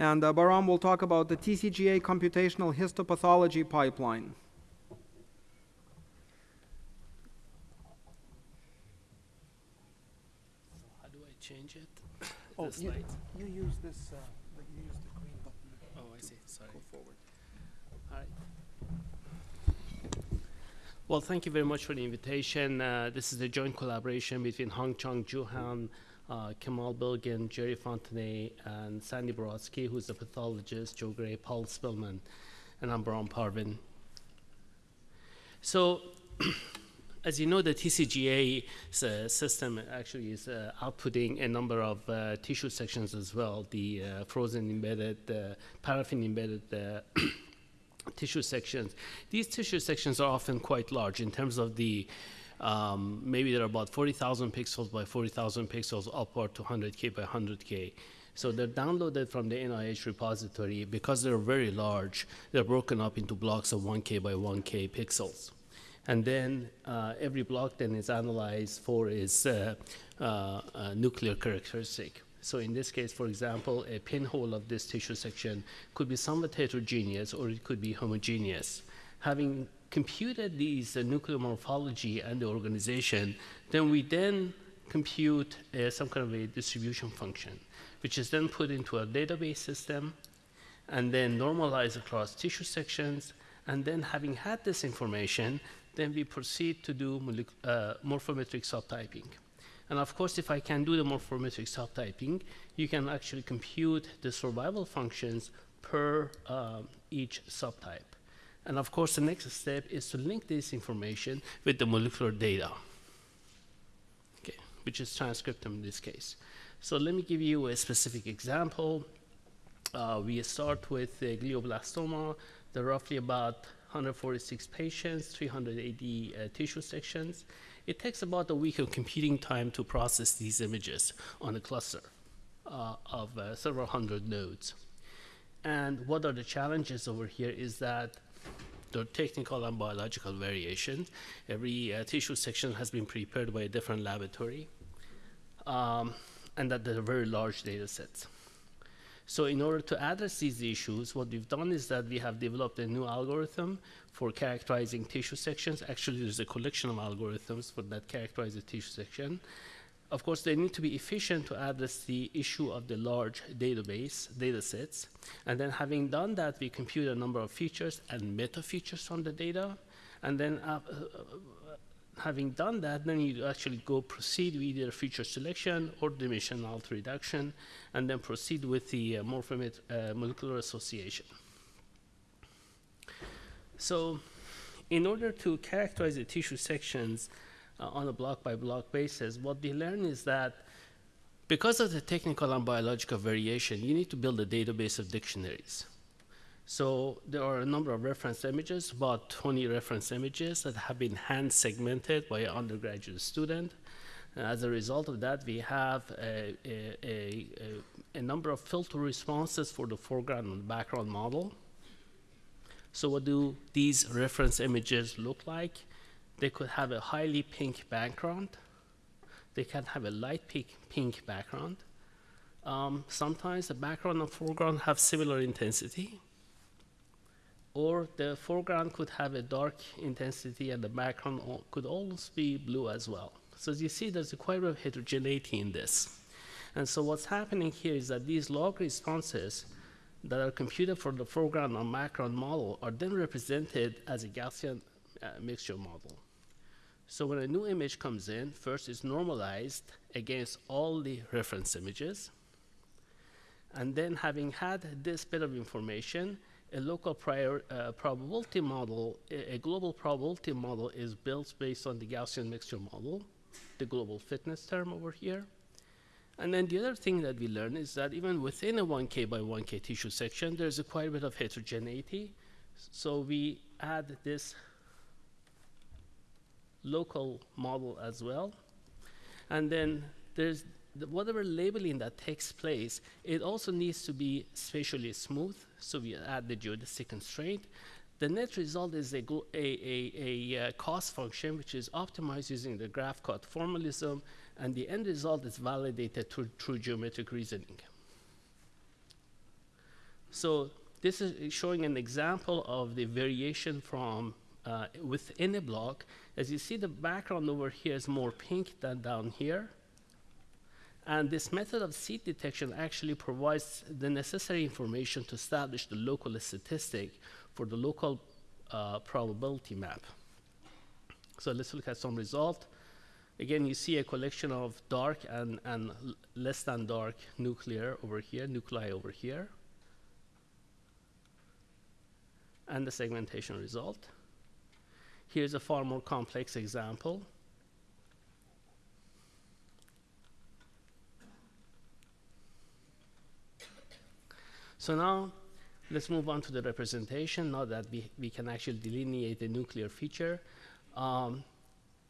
And uh, Bahram will talk about the TCGA computational histopathology pipeline. How do I change it? Oh, the you- You use this, uh, you use the green button. Oh, I see. Sorry. Go forward. All right. Well, thank you very much for the invitation. Uh, this is a joint collaboration between Hang Chang Ju Han, uh, Kemal Bilgin, Jerry Fontenay, and Sandy Borowsky, who's a pathologist, Joe Gray, Paul Spellman, and I'm Bahram Parvin. So, as you know, the TCGA uh, system actually is uh, outputting a number of uh, tissue sections as well, the uh, frozen embedded, uh, paraffin embedded uh, tissue sections. These tissue sections are often quite large in terms of the, um, maybe they're about 40,000 pixels by 40,000 pixels upward to 100K by 100K. So they're downloaded from the NIH repository. Because they're very large, they're broken up into blocks of 1K by 1K pixels. And then uh, every block then is analyzed for its uh, uh, uh, nuclear characteristic. So in this case, for example, a pinhole of this tissue section could be somewhat heterogeneous or it could be homogeneous. Having computed these uh, nuclear morphology and the organization, then we then compute uh, some kind of a distribution function, which is then put into a database system and then normalized across tissue sections. And then having had this information, then we proceed to do uh, morphometric subtyping. And of course, if I can do the morphometric subtyping, you can actually compute the survival functions per um, each subtype. And of course, the next step is to link this information with the molecular data, okay, which is transcriptome in this case. So let me give you a specific example. Uh, we start with glioblastoma. There are roughly about 146 patients, 380 uh, tissue sections. It takes about a week of computing time to process these images on a cluster uh, of uh, several hundred nodes. And what are the challenges over here is that are technical and biological variations. Every uh, tissue section has been prepared by a different laboratory, um, and that there are very large data sets. So in order to address these issues, what we've done is that we have developed a new algorithm for characterizing tissue sections. Actually, there's a collection of algorithms for that characterize the tissue section. Of course, they need to be efficient to address the issue of the large database, data sets. And then having done that, we compute a number of features and meta features from the data. And then uh, uh, having done that, then you actually go proceed with either feature selection or dimensional reduction, and then proceed with the uh, morphomet uh, molecular association. So in order to characterize the tissue sections uh, on a block by block basis, what we learn is that because of the technical and biological variation, you need to build a database of dictionaries. So there are a number of reference images, about 20 reference images that have been hand segmented by an undergraduate student. And as a result of that, we have a, a, a, a, number of filter responses for the foreground and background model. So what do these reference images look like? They could have a highly pink background. They can have a light pink, pink background. Um, sometimes the background and foreground have similar intensity or the foreground could have a dark intensity and the background could almost be blue as well. So as you see, there's a quite a bit of heterogeneity in this. And so what's happening here is that these log responses that are computed for the foreground and background model are then represented as a Gaussian uh, mixture model. So when a new image comes in, first it's normalized against all the reference images. And then having had this bit of information, a local prior, uh, probability model, a, a, global probability model is built based on the Gaussian mixture model, the global fitness term over here. And then the other thing that we learn is that even within a 1K by 1K tissue section, there's a quite a bit of heterogeneity. So we add this local model as well. And then there's the, whatever labeling that takes place, it also needs to be spatially smooth. So we add the geodesic constraint. The net result is a, a, a, a, uh, cost function which is optimized using the graph cut formalism, and the end result is validated through, through geometric reasoning. So this is showing an example of the variation from uh, within a block. As you see, the background over here is more pink than down here. And this method of seed detection actually provides the necessary information to establish the local statistic for the local uh, probability map. So let's look at some result. Again, you see a collection of dark and, and less than dark nuclear over here, nuclei over here. And the segmentation result. Here's a far more complex example. So now let's move on to the representation now that we, we can actually delineate the nuclear feature. Um,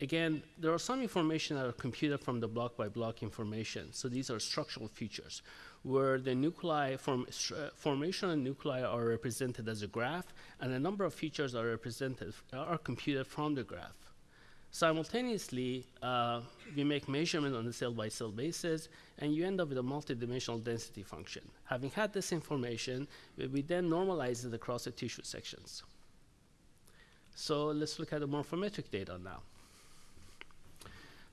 again, there are some information that are computed from the block by block information. So these are structural features where the nuclei form, uh, formation and nuclei are represented as a graph and a number of features are represented are computed from the graph. Simultaneously, uh, we make measurement on a cell-by-cell basis, and you end up with a multidimensional density function. Having had this information, we then normalize it across the tissue sections. So let's look at the morphometric data now.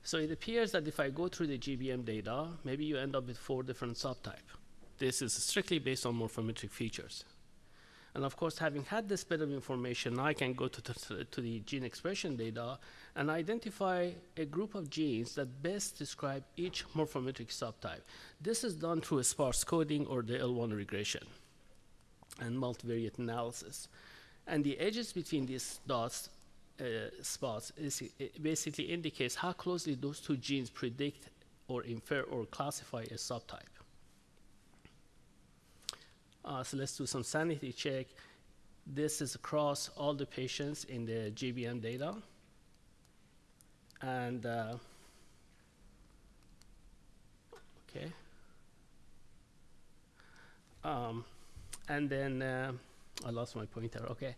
So it appears that if I go through the GBM data, maybe you end up with four different subtypes. This is strictly based on morphometric features. And of course, having had this bit of information, I can go to, the, to the gene expression data and identify a group of genes that best describe each morphometric subtype. This is done through sparse coding or the L1 regression and multivariate analysis. And the edges between these dots, spots, is, basically indicates how closely those two genes predict or infer or classify a subtype. Uh, so let's do some sanity check. This is across all the patients in the GBM data. And, uh, okay. Um, and then, uh, I lost my pointer, okay.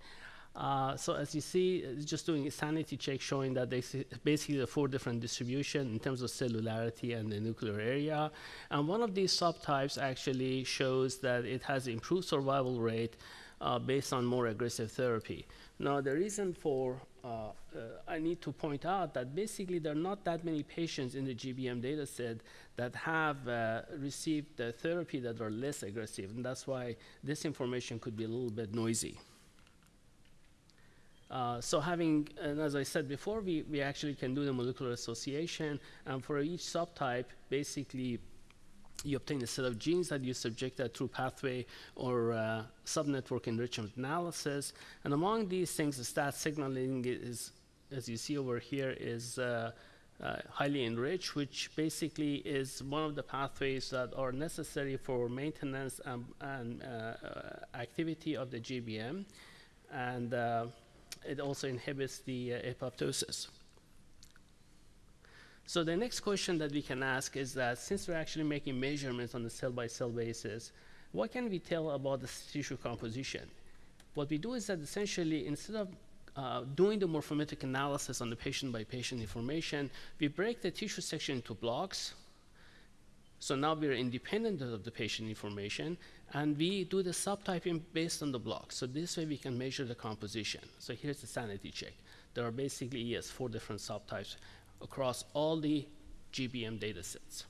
Uh, so as you see, it's just doing a sanity check showing that they basically the four different distribution in terms of cellularity and the nuclear area. And one of these subtypes actually shows that it has improved survival rate uh, based on more aggressive therapy. Now, the reason for uh, uh, I need to point out that basically there are not that many patients in the GBM data set that have uh, received the therapy that are less aggressive, and that's why this information could be a little bit noisy. Uh, so having, and as I said before, we, we actually can do the molecular association, and for each subtype, basically, you obtain a set of genes that you subject that through pathway or uh, subnetwork enrichment analysis. And among these things, the STAT signaling is, as you see over here, is uh, uh, highly enriched, which basically is one of the pathways that are necessary for maintenance and, and uh, activity of the GBM. And uh, it also inhibits the uh, apoptosis. So the next question that we can ask is that since we're actually making measurements on a cell-by-cell basis, what can we tell about the tissue composition? What we do is that essentially, instead of uh, doing the morphometric analysis on the patient-by-patient -patient information, we break the tissue section into blocks. So now we're independent of the patient information, and we do the subtyping based on the block. So this way we can measure the composition. So here's the sanity check. There are basically, yes, four different subtypes across all the GBM data sets.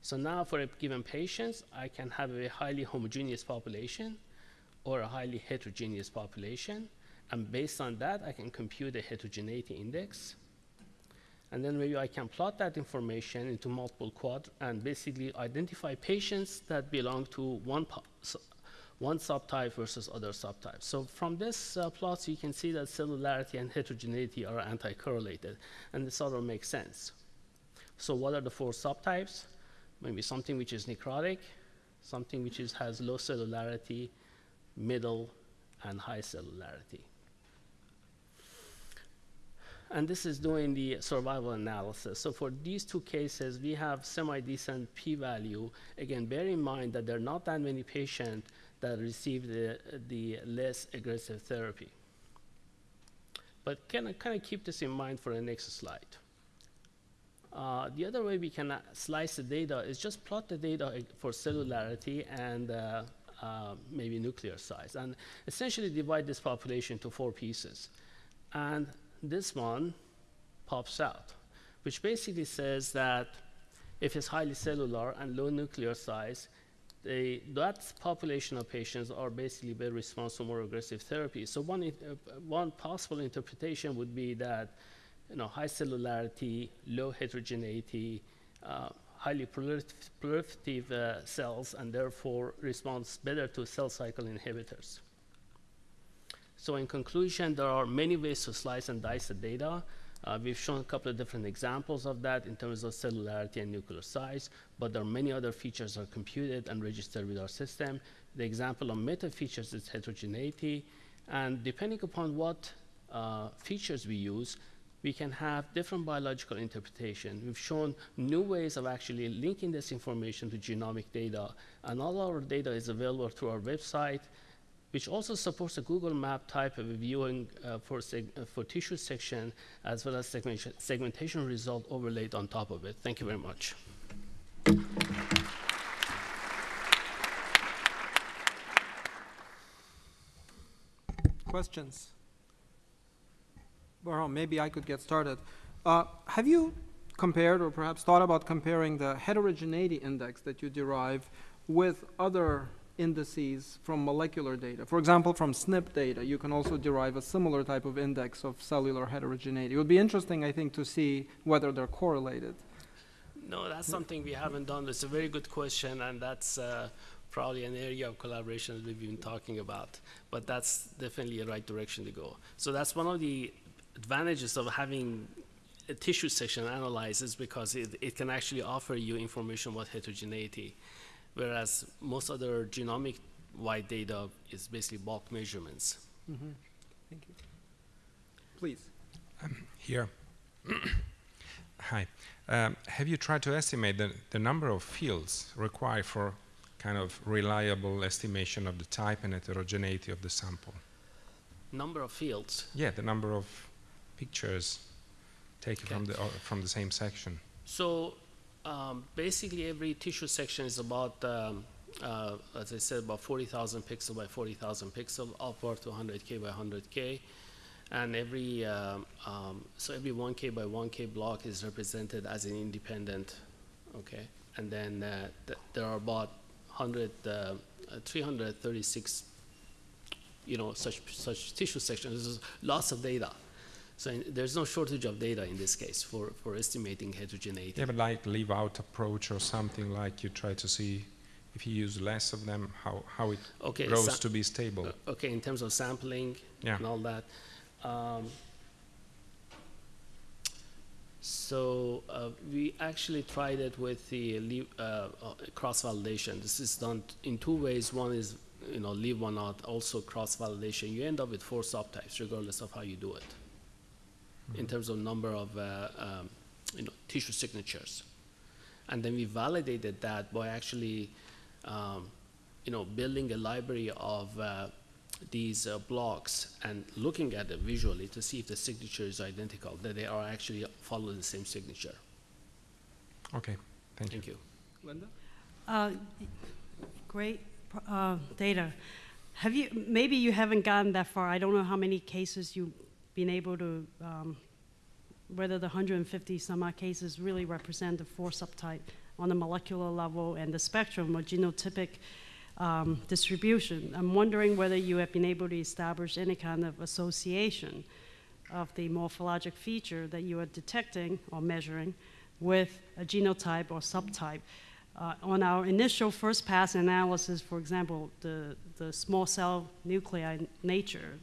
So now for a given patient, I can have a highly homogeneous population or a highly heterogeneous population. And based on that, I can compute a heterogeneity index. And then maybe I can plot that information into multiple quad and basically identify patients that belong to one, one subtype versus other subtypes. So from this uh, plots, you can see that cellularity and heterogeneity are anti-correlated, and this sort of makes sense. So what are the four subtypes? Maybe something which is necrotic, something which is, has low cellularity, middle, and high cellularity and this is doing the survival analysis. So for these two cases, we have semi-decent p-value. Again, bear in mind that there are not that many patients that receive the, the less aggressive therapy. But can I kind of keep this in mind for the next slide? Uh, the other way we can uh, slice the data is just plot the data for cellularity and uh, uh, maybe nuclear size, and essentially divide this population into four pieces. And this one pops out, which basically says that if it's highly cellular and low nuclear size, they, that population of patients are basically better response to more aggressive therapy. So one, uh, one possible interpretation would be that you know, high cellularity, low heterogeneity, uh, highly proliferative uh, cells, and therefore responds better to cell cycle inhibitors. So in conclusion, there are many ways to slice and dice the data. Uh, we've shown a couple of different examples of that in terms of cellularity and nuclear size, but there are many other features that are computed and registered with our system. The example of meta features is heterogeneity, and depending upon what uh, features we use, we can have different biological interpretation. We've shown new ways of actually linking this information to genomic data, and all our data is available through our website, which also supports a Google Map type of viewing uh, for, uh, for tissue section, as well as segmentation, segmentation result overlaid on top of it. Thank you very much. Questions? Well, maybe I could get started. Uh, have you compared or perhaps thought about comparing the heterogeneity index that you derive with other indices from molecular data? For example, from SNP data, you can also derive a similar type of index of cellular heterogeneity. It would be interesting, I think, to see whether they're correlated. No, that's something we haven't done. It's a very good question, and that's uh, probably an area of collaboration that we've been talking about. But that's definitely a right direction to go. So that's one of the advantages of having a tissue section analyzed is because it, it can actually offer you information about heterogeneity, whereas most other genomic-wide data is basically bulk measurements. Mm-hmm. Thank you. Please. Here. Hi. Um, have you tried to estimate the, the number of fields required for kind of reliable estimation of the type and heterogeneity of the sample? Number of fields. Yeah, the number of pictures taken Okay. from the o- from the same section. So um, basically, every tissue section is about, um, uh, as I said, about 40,000 pixel by 40,000 pixel, upward to 100k by 100k, and every um, um, so every 1k by 1k block is represented as an independent, okay, and then uh, th- there are about 100, uh, uh, 336, you know, such such tissue sections. There's lots of data. So in, there's no shortage of data in this case for, for estimating heterogeneity. Yeah, but like leave out approach or something like you try to see if you use less of them, how, how it Okay, grows to be stable. uh, okay, in terms of sampling Yeah. and all that. Um, so uh, we actually tried it with the uh, uh, cross validation. This is done in two ways. One is you know leave one out, also cross validation. You end up with four subtypes regardless of how you do it. In terms of number of uh, um, you know tissue signatures, and then we validated that by actually um, you know, building a library of uh, these uh, blocks and looking at it visually to see if the signature is identical, that they are actually follow the same signature. Okay, thank you. Thank you. Linda? Uh, Great uh, data. Have you, maybe you haven't gotten that far. I don't know how many cases you've been able to, um, whether the 150 some odd cases really represent the four subtype on the molecular level and the spectrum or genotypic um, distribution. I'm wondering whether you have been able to establish any kind of association of the morphologic feature that you are detecting or measuring with a genotype or subtype. Uh, on our initial first pass analysis, for example, the, the small cell nuclei nature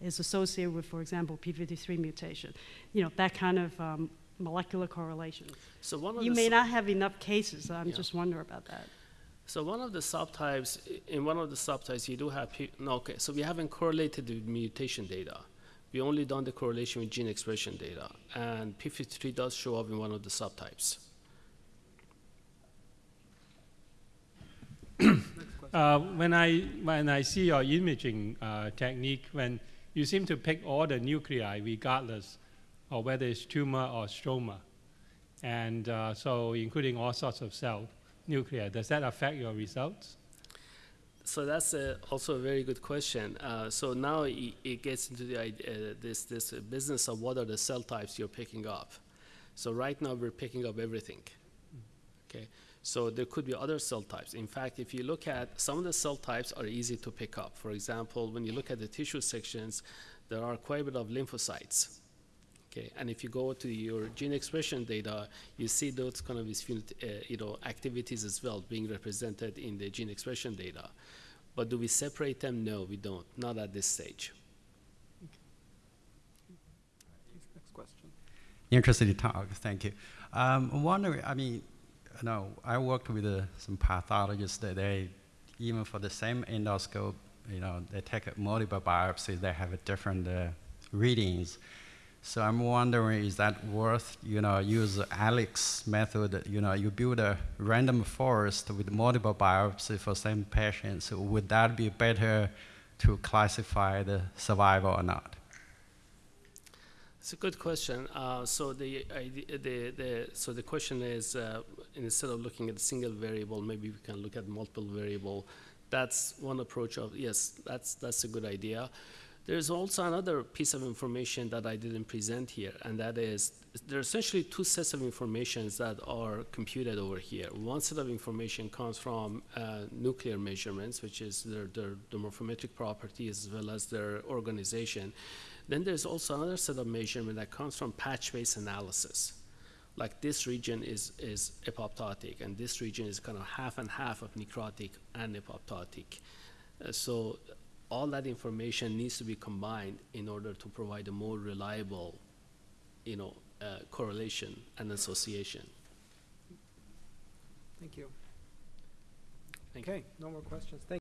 is associated with, for example, p53 mutation. You know, that kind of um, molecular correlation. So one of You the may not have enough cases, I'm Yeah. just wondering about that. so one of the subtypes in one of the subtypes you do have P- no okay so we haven't correlated the mutation data. We only done the correlation with gene expression data, and p53 does show up in one of the subtypes. Uh, when I when I see your imaging uh, technique, when you seem to pick all the nuclei regardless of whether it's tumor or stroma, and uh, so including all sorts of cell nuclear. Does that affect your results? So that's a, also a very good question. Uh, so now it, it gets into the idea, uh, this this uh, business of what are the cell types you're picking up. So right now we're picking up everything. Okay. So there could be other cell types. In fact, if you look at some of the cell types are easy to pick up. For example, when you look at the tissue sections, there are quite a bit of lymphocytes. Okay, and if you go to your gene expression data, you see those kind of uh, you know activities as well being represented in the gene expression data. But do we separate them? No, we don't. Not at this stage. Next question. Interesting talk. Thank you. Um, I'm wondering. I mean, know, I worked with uh, some pathologists that they, even for the same endoscope, you know, they take multiple biopsies. They have a different uh, readings. So I'm wondering, is that worth, you know, use Alex method? You know, you build a random forest with multiple biopsies for same patients. Would that be better to classify the survival or not? It's a good question. Uh, so the, the the so the question is uh, instead of looking at a single variable, maybe we can look at multiple variable. That's one approach of yes, that's that's a good idea. There's also another piece of information that I didn't present here, and that is there are essentially two sets of informations that are computed over here. One set of information comes from uh, nuclear measurements, which is their, their, their morphometric properties as well as their organization. Then there's also another set of measurement that comes from patch-based analysis. Like this region is, is apoptotic, and this region is kind of half and half of necrotic and apoptotic. Uh, so all that information needs to be combined in order to provide a more reliable, you know, uh, correlation and association. Thank you. Thank you. Okay, no more questions. Thank